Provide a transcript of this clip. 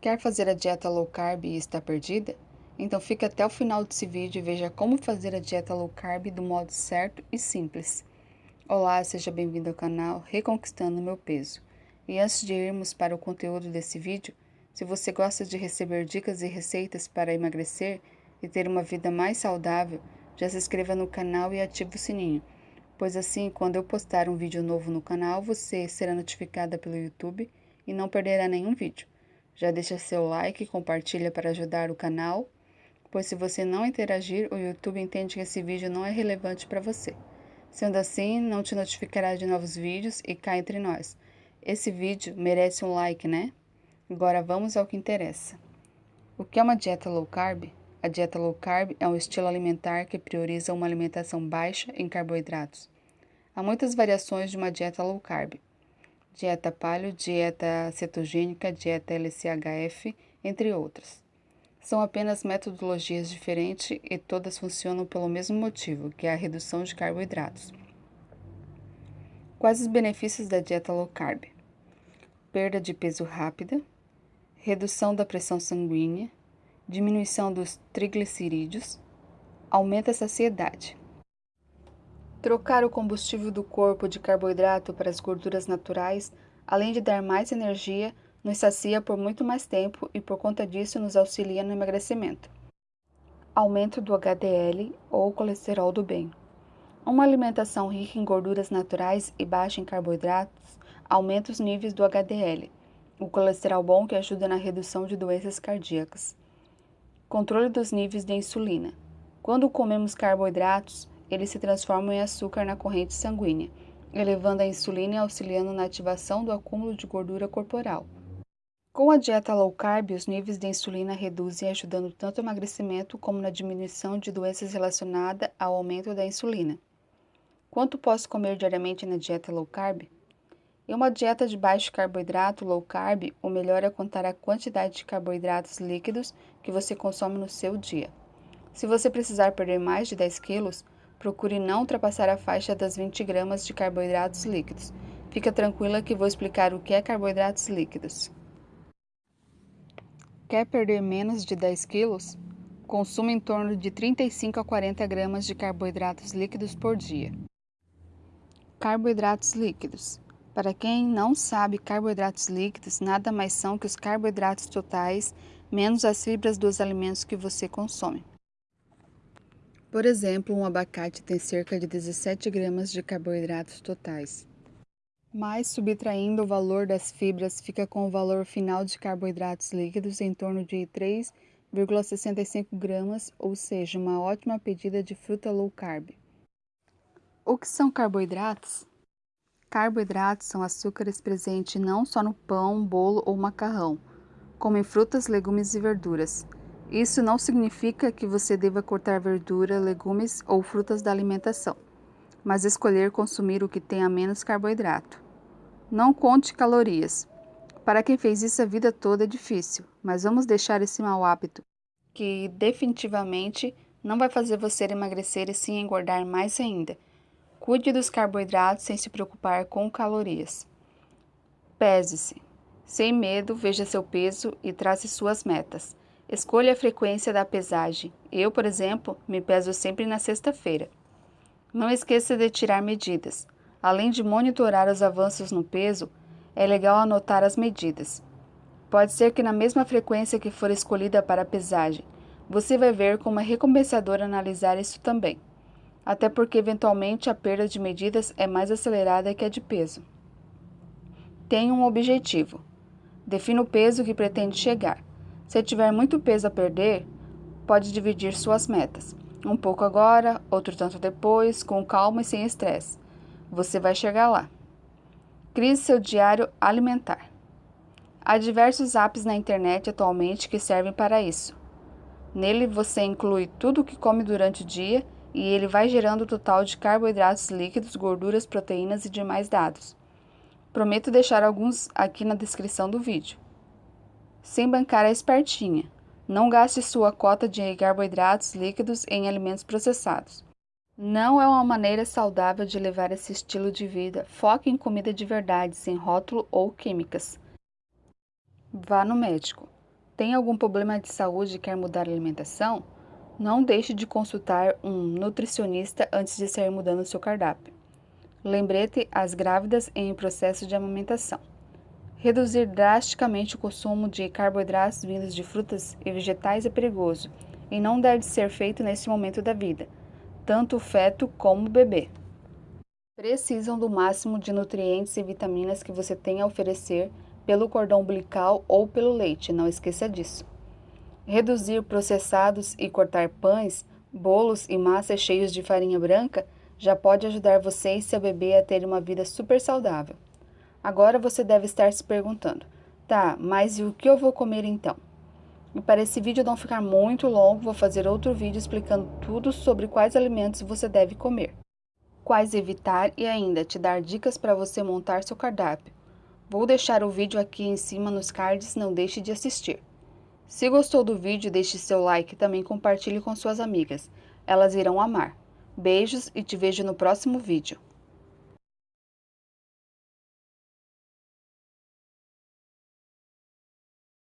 Quer fazer a dieta low carb e está perdida? Então fique até o final desse vídeo e veja como fazer a dieta low carb do modo certo e simples. Olá, seja bem-vindo ao canal Reconquistando Meu Peso. E antes de irmos para o conteúdo desse vídeo, se você gosta de receber dicas e receitas para emagrecer e ter uma vida mais saudável, já se inscreva no canal e ative o sininho, pois assim, quando eu postar um vídeo novo no canal, você será notificada pelo YouTube e não perderá nenhum vídeo. Já deixa seu like e compartilha para ajudar o canal, pois se você não interagir, o YouTube entende que esse vídeo não é relevante para você. Sendo assim, não te notificará de novos vídeos e cá entre nós. Esse vídeo merece um like, né? Agora vamos ao que interessa. O que é uma dieta low carb? A dieta low carb é um estilo alimentar que prioriza uma alimentação baixa em carboidratos. Há muitas variações de uma dieta low carb dieta paleo, dieta cetogênica, dieta LCHF, entre outras. São apenas metodologias diferentes e todas funcionam pelo mesmo motivo, que é a redução de carboidratos. Quais os benefícios da dieta low carb? Perda de peso rápida, redução da pressão sanguínea, diminuição dos triglicerídeos, aumenta a saciedade. Trocar o combustível do corpo de carboidrato para as gorduras naturais, além de dar mais energia, nos sacia por muito mais tempo e por conta disso nos auxilia no emagrecimento. Aumento do HDL ou colesterol do bem. Uma alimentação rica em gorduras naturais e baixa em carboidratos aumenta os níveis do HDL, o colesterol bom que ajuda na redução de doenças cardíacas. Controle dos níveis de insulina. Quando comemos carboidratos, eles se transformam em açúcar na corrente sanguínea, elevando a insulina e auxiliando na ativação do acúmulo de gordura corporal. Com a dieta low carb, os níveis de insulina reduzem, ajudando tanto no emagrecimento como na diminuição de doenças relacionadas ao aumento da insulina. Quanto posso comer diariamente na dieta low carb? Em uma dieta de baixo carboidrato low carb, o melhor é contar a quantidade de carboidratos líquidos que você consome no seu dia. Se você precisar perder mais de 10 quilos, procure não ultrapassar a faixa das 20 gramas de carboidratos líquidos. Fica tranquila que vou explicar o que é carboidratos líquidos. Quer perder menos de 10 quilos? Consuma em torno de 35 a 40 gramas de carboidratos líquidos por dia. Carboidratos líquidos. Para quem não sabe, carboidratos líquidos nada mais são que os carboidratos totais menos as fibras dos alimentos que você consome. Por exemplo, um abacate tem cerca de 17 gramas de carboidratos totais. Mas, subtraindo o valor das fibras, fica com o valor final de carboidratos líquidos em torno de 3,65 gramas, ou seja, uma ótima pedida de fruta low carb. O que são carboidratos? Carboidratos são açúcares presentes não só no pão, bolo ou macarrão, como em frutas, legumes e verduras. Isso não significa que você deva cortar verdura, legumes ou frutas da alimentação, mas escolher consumir o que tenha menos carboidrato. Não conte calorias. Para quem fez isso a vida toda é difícil, mas vamos deixar esse mau hábito, que definitivamente não vai fazer você emagrecer e sim engordar mais ainda. Cuide dos carboidratos sem se preocupar com calorias. Pese-se. Sem medo, veja seu peso e trace suas metas. Escolha a frequência da pesagem. Eu, por exemplo, me peso sempre na sexta-feira. Não esqueça de tirar medidas. Além de monitorar os avanços no peso, é legal anotar as medidas. Pode ser que na mesma frequência que for escolhida para a pesagem, você vai ver como é recompensador analisar isso também. Até porque eventualmente a perda de medidas é mais acelerada que a de peso. Tenha um objetivo. Defina o peso que pretende chegar. Se tiver muito peso a perder, pode dividir suas metas. Um pouco agora, outro tanto depois, com calma e sem estresse. Você vai chegar lá. Crie seu diário alimentar. Há diversos apps na internet atualmente que servem para isso. Nele você inclui tudo o que come durante o dia e ele vai gerando o total de carboidratos líquidos, gorduras, proteínas e demais dados. Prometo deixar alguns aqui na descrição do vídeo sem bancar a espertinha. Não gaste sua cota de carboidratos líquidos em alimentos processados. Não é uma maneira saudável de levar esse estilo de vida. Foque em comida de verdade, sem rótulo ou químicas. Vá no médico. Tem algum problema de saúde e quer mudar a alimentação? Não deixe de consultar um nutricionista antes de sair mudando seu cardápio. Lembrete às grávidas em processo de amamentação. Reduzir drasticamente o consumo de carboidratos vindos de frutas e vegetais é perigoso e não deve ser feito nesse momento da vida, tanto o feto como o bebê. Precisam do máximo de nutrientes e vitaminas que você tem a oferecer pelo cordão umbilical ou pelo leite, não esqueça disso. Reduzir processados e cortar pães, bolos e massas cheios de farinha branca já pode ajudar você e seu bebê a ter uma vida super saudável. Agora você deve estar se perguntando, tá, mas e o que eu vou comer então? E para esse vídeo não ficar muito longo, vou fazer outro vídeo explicando tudo sobre quais alimentos você deve comer, quais evitar e ainda te dar dicas para você montar seu cardápio. Vou deixar o vídeo aqui em cima nos cards, não deixe de assistir. Se gostou do vídeo, deixe seu like e também compartilhe com suas amigas. Elas irão amar. Beijos e te vejo no próximo vídeo.